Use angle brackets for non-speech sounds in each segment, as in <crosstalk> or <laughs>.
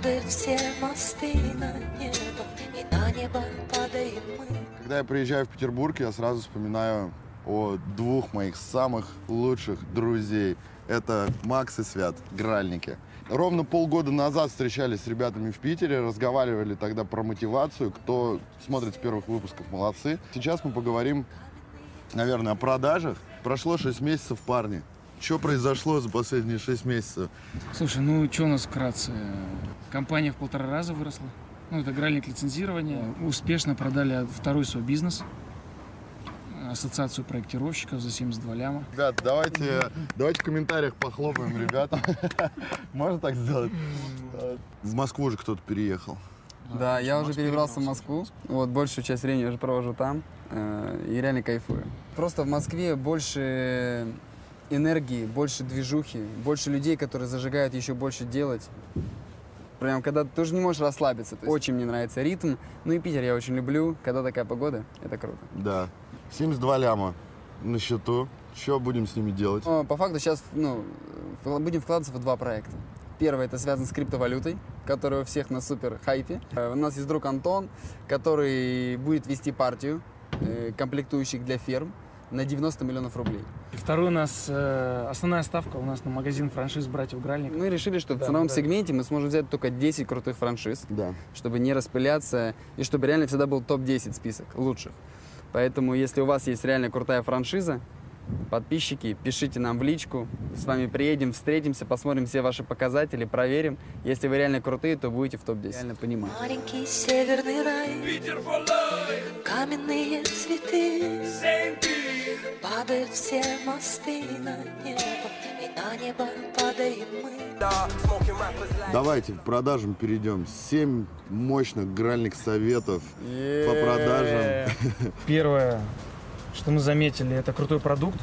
Падают все мосты на небо, и на небо падаем мы. Когда я приезжаю в Петербург, я сразу вспоминаю о двух моих самых лучших друзей. Это Макс и Свят, гральники. Ровно полгода назад встречались с ребятами в Питере, разговаривали тогда про мотивацию. Кто смотрит с первых выпусков, молодцы. Сейчас мы поговорим, наверное, о продажах. Прошло 6 месяцев, парни. Что произошло за последние 6 месяцев? Слушай, ну что у нас вкратце? Компания в полтора раза выросла. Ну, это игральник лицензирования. Успешно продали второй свой бизнес. Ассоциацию проектировщиков за 72 ляма. Ребят, давайте, давайте в комментариях похлопаем ребятам. <laughs> Можно так сделать? В Москву же кто-то переехал. Да, я уже перебрался в Москву. Вот, большую часть времени уже провожу там. э, И реально кайфую. Просто в Москве больше энергии, больше движухи, больше людей, которые зажигают еще больше делать. Прям когда ты тоже не можешь расслабиться. То есть Очень мне нравится ритм. Ну и Питер я очень люблю. Когда такая погода, это круто. Да. 72 ляма на счету. Что будем с ними делать? Но по факту сейчас ну, будем вкладываться в два проекта. Первый это связан с криптовалютой, которая у всех на супер хайпе. Э, У нас есть друг Антон, который будет вести партию э, комплектующих для ферм на 90 миллионов рублей. И второй у нас, э, основная ставка у нас на магазин франшиз «Братьев Гральник». Мы решили, что в Да, ценовом да. сегменте мы сможем взять только 10 крутых франшиз, Да. чтобы не распыляться и чтобы реально всегда был топ-10 список лучших. Поэтому, если у вас есть реально крутая франшиза, подписчики, пишите нам в личку, с вами приедем, встретимся, посмотрим все ваши показатели, проверим. Если вы реально крутые, то будете в топ-10. Реально понимаю. Маленький северный рай, каменные цветы, падают все мосты на небо, и на небо падаем мы. Давайте к продажам перейдем. Семь мощных гральных советов по продажам. <laughs> Первое, что мы заметили, это крутой продукт.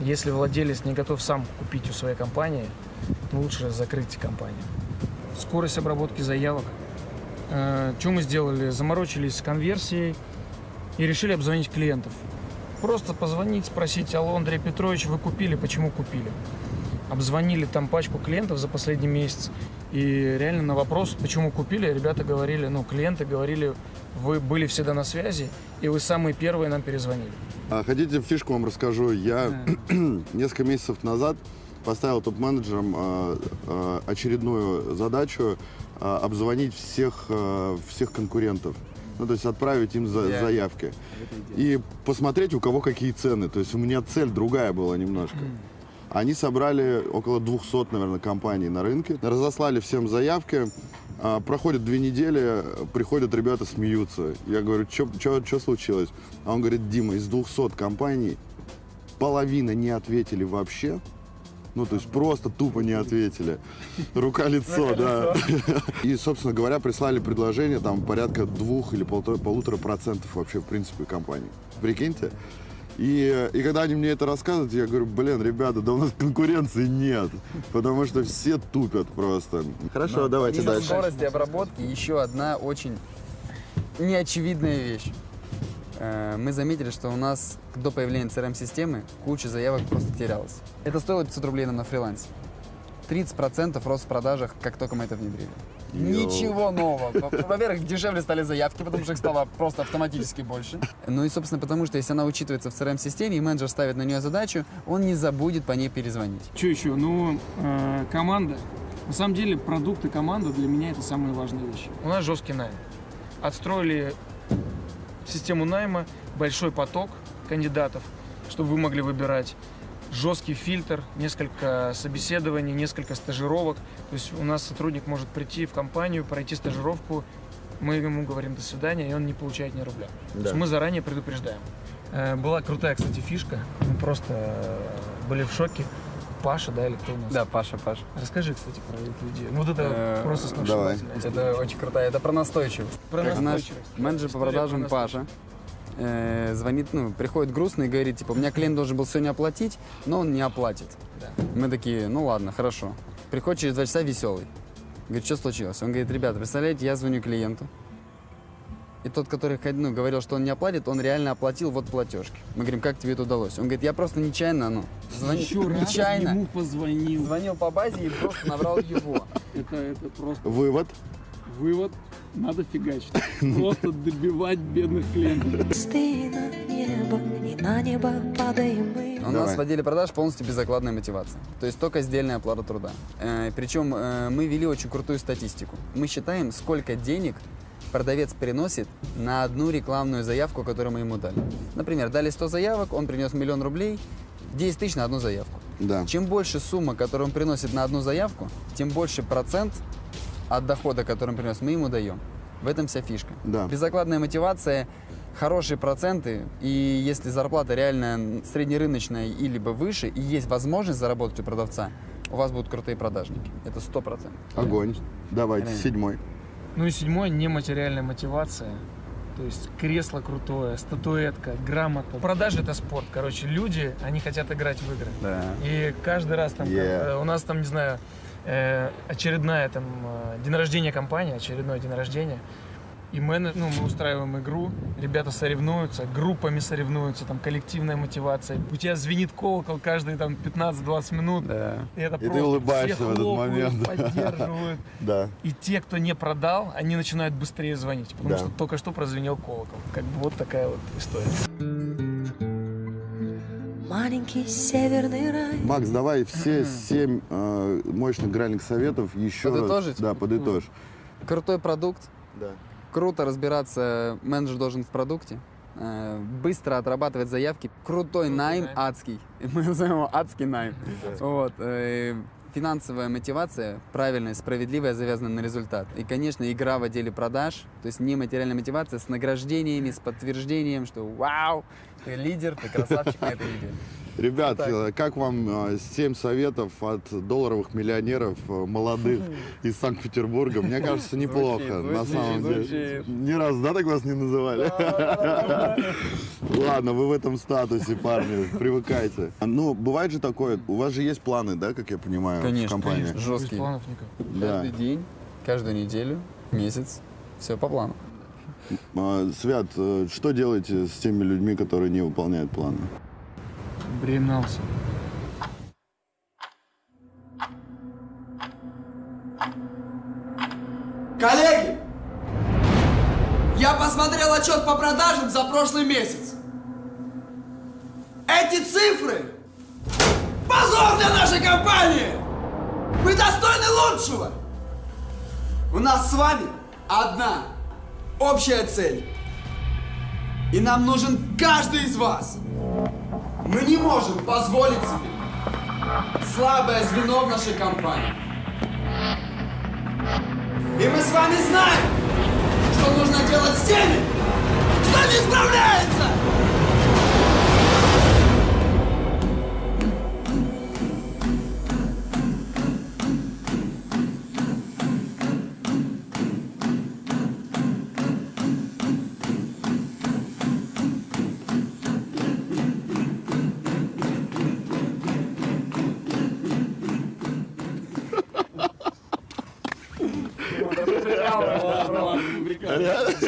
Если владелец не готов сам купить у своей компании, лучше закрыть компанию. Скорость обработки заявок. что мы сделали? Заморочились с конверсией и решили обзвонить клиентов. Просто позвонить, спросить, алло, Андрей Петрович, вы купили, почему купили? Обзвонили там пачку клиентов за последний месяц. И реально на вопрос, почему купили, ребята говорили, ну, клиенты говорили, вы были всегда на связи, и вы самые первые нам перезвонили. А хотите фишку вам расскажу? Я <clears throat> несколько месяцев назад поставил топ-менеджерам а, а, очередную задачу а, обзвонить всех, а, всех конкурентов. Ну, то есть отправить им за- заявки. И посмотреть, у кого какие цены. То есть у меня цель другая была немножко. Они собрали около 200, наверное, компаний на рынке, разослали всем заявки. А, Проходит две недели, приходят ребята, смеются. Я говорю, что случилось? А он говорит, Дима, из 200 компаний половина не ответили вообще. Ну, то есть просто тупо не ответили. Рука-лицо, да. <laughs> И, собственно говоря, прислали предложение там порядка двух или полутора процентов вообще, в принципе, компаний. Прикиньте. И, и когда они мне это рассказывают, я говорю, блин, ребята, да у нас конкуренции нет, потому что все тупят просто. Хорошо, давайте Из-за дальше. скорости обработки еще одна очень неочевидная вещь. Э, Мы заметили, что у нас до появления CRM-системы куча заявок просто терялась. Это стоило 500 рублей нам на фрилансе. 30% рост в продажах, как только мы это внедрили. Йоу. Ничего нового. Во- Во-первых, дешевле стали заявки, потому что их стало просто автоматически больше. Ну и, собственно, потому что если она учитывается в CRM-системе, и менеджер ставит на нее задачу, он не забудет по ней перезвонить. Что еще? Ну, э, команда. На самом деле, продукт и команда для меня это самые важные вещи. У нас жесткий найм. Отстроили систему найма, большой поток кандидатов, чтобы вы могли выбирать. Жесткий фильтр, несколько собеседований, несколько стажировок. То есть у нас сотрудник может прийти в компанию, пройти стажировку, мы ему говорим до свидания, и он не получает ни рубля. То есть Да. мы заранее предупреждаем. Э, Была крутая, кстати, фишка. Мы просто э, были в шоке. Паша, да, или кто у нас? Да, Паша, Паша. Расскажи, кстати, про эту идею. Ну, Вот это Э, просто сногсшибательная история. Это очень крутая, это про настойчивость. Про настойчивость. менеджер по продажам про Паша э, звонит, ну, приходит грустный и говорит, типа, у меня клиент должен был сегодня оплатить, но он не оплатит. Да. Мы такие, ну ладно, хорошо. Приходит через два часа веселый. Говорит, что случилось? Он говорит, ребята, представляете, я звоню клиенту. И тот, который ну, говорил, что он не оплатит, он реально оплатил вот платежки. Мы говорим, как тебе это удалось? Он говорит, я просто нечаянно, ну, звони- Еще раз нечаянно ему позвонил. звонил по базе и просто набрал его. Это, это просто Вывод. вывод. Надо фигачить. <laughs> <laughs> Просто добивать бедных клиентов. Мосты на небо, и на небо падаем мы. У Давай. нас в отделе продаж полностью безокладная мотивация. То есть только сдельная оплата труда. Э, причем э, мы вели очень крутую статистику. Мы считаем, сколько денег продавец приносит на одну рекламную заявку, которую мы ему дали. Например, дали 100 заявок, он принес миллион рублей, 10 тысяч на одну заявку. Да. Чем больше сумма, которую он приносит на одну заявку, тем больше процент от дохода, который он принес, мы ему даем. В этом вся фишка. Да. Безокладная мотивация, хорошие проценты, и если зарплата реально среднерыночная или бы выше, и есть возможность заработать у продавца, у вас будут крутые продажники. Это сто процентов. Огонь. Давайте, Реально. седьмой. Ну и седьмой, нематериальная мотивация. То есть кресло крутое, статуэтка, грамота. Продажи это спорт. Короче, люди, они хотят играть в игры. Да. И каждый раз там, как, Yeah. э, у нас там, не знаю, очередная там э, день рождения компании, очередной день рождения. И мы, ну, мы устраиваем игру, ребята соревнуются, группами соревнуются, там коллективная мотивация. У тебя звенит колокол каждые там 15-20 минут. Да. И, это ты просто улыбаешься все в этот момент. <laughs> поддерживают. Да. И те, кто не продал, они начинают быстрее звонить, потому Да. что только что прозвенел колокол. Как бы вот такая вот история. Маленький северный рай. Макс, давай все семь э, мощных гральных советов еще раз. Подытожить? Да, подытожь. Крутой продукт, Да. круто разбираться, менеджер должен в продукте, э, быстро отрабатывать заявки, крутой найм, найм. адский, <laughs> мы называем его адский найм. Вот, э, финансовая мотивация, правильная, справедливая, завязана на результат. И, конечно, игра в отделе продаж, то есть нематериальная мотивация с награждениями, с подтверждением, что вау, ты лидер, ты красавчик на этой неделе. Ребят, так. э, как вам э, семь советов от долларовых миллионеров э, молодых из Санкт-Петербурга? Мне <laughs> кажется, неплохо. На звучит, самом деле. звучит. Ни разу, да, так вас не называли? <laughs> Ладно, вы в этом статусе, парни, привыкайте. Ну, бывает же такое, у вас же есть планы, да, как я понимаю, в Конечно, компании? конечно. Без Жесткий. планов никак. Да. Каждый день, каждую неделю, месяц, все по плану. А, Свят, что делаете с теми людьми, которые не выполняют планы? Бремнался. Коллеги, я посмотрел отчет по продажам за прошлый месяц. Эти цифры – позор для нашей компании! Мы достойны лучшего! У нас с вами одна общая цель. И нам нужен каждый из вас. Мы не можем позволить себе слабое звено в нашей компании. И мы с вами знаем, что нужно делать с теми, кто не справляется!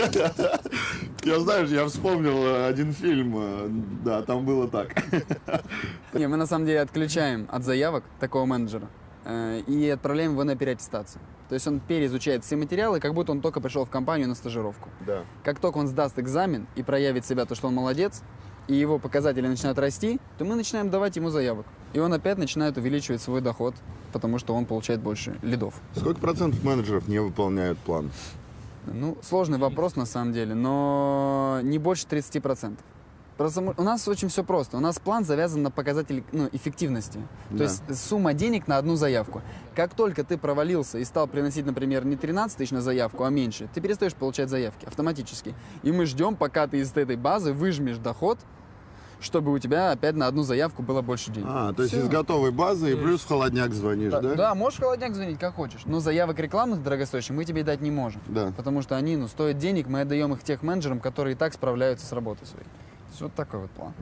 <laughs> Я, знаешь, я вспомнил э, один фильм, э, да, там было так. <laughs> Не, мы на самом деле отключаем от заявок такого менеджера э, и отправляем его на переаттестацию. То есть он переизучает все материалы, как будто он только пришел в компанию на стажировку. Да. Как только он сдаст экзамен и проявит себя, то, что он молодец, и его показатели начинают расти, то мы начинаем давать ему заявок. И он опять начинает увеличивать свой доход, потому что он получает больше лидов. Сколько процентов менеджеров не выполняют план? Ну, сложный вопрос на самом деле, но не больше 30%. Просто у нас очень все просто. У нас план завязан на показатель ну, эффективности. То Да. есть сумма денег на одну заявку. Как только ты провалился и стал приносить, например, не 13 тысяч на заявку, а меньше, ты перестаешь получать заявки автоматически. И мы ждем, пока ты из этой базы выжмешь доход, чтобы у тебя опять на одну заявку было больше денег. А, то есть Всё. из готовой базы и плюс в холодняк звонишь, Да, да? да, можешь в холодняк звонить, как хочешь. Но заявок рекламных дорогостоящих мы тебе дать не можем. Да. Потому что они ну, стоят денег, мы отдаем их тех менеджерам, которые и так справляются с работой своей. Вот такой вот план.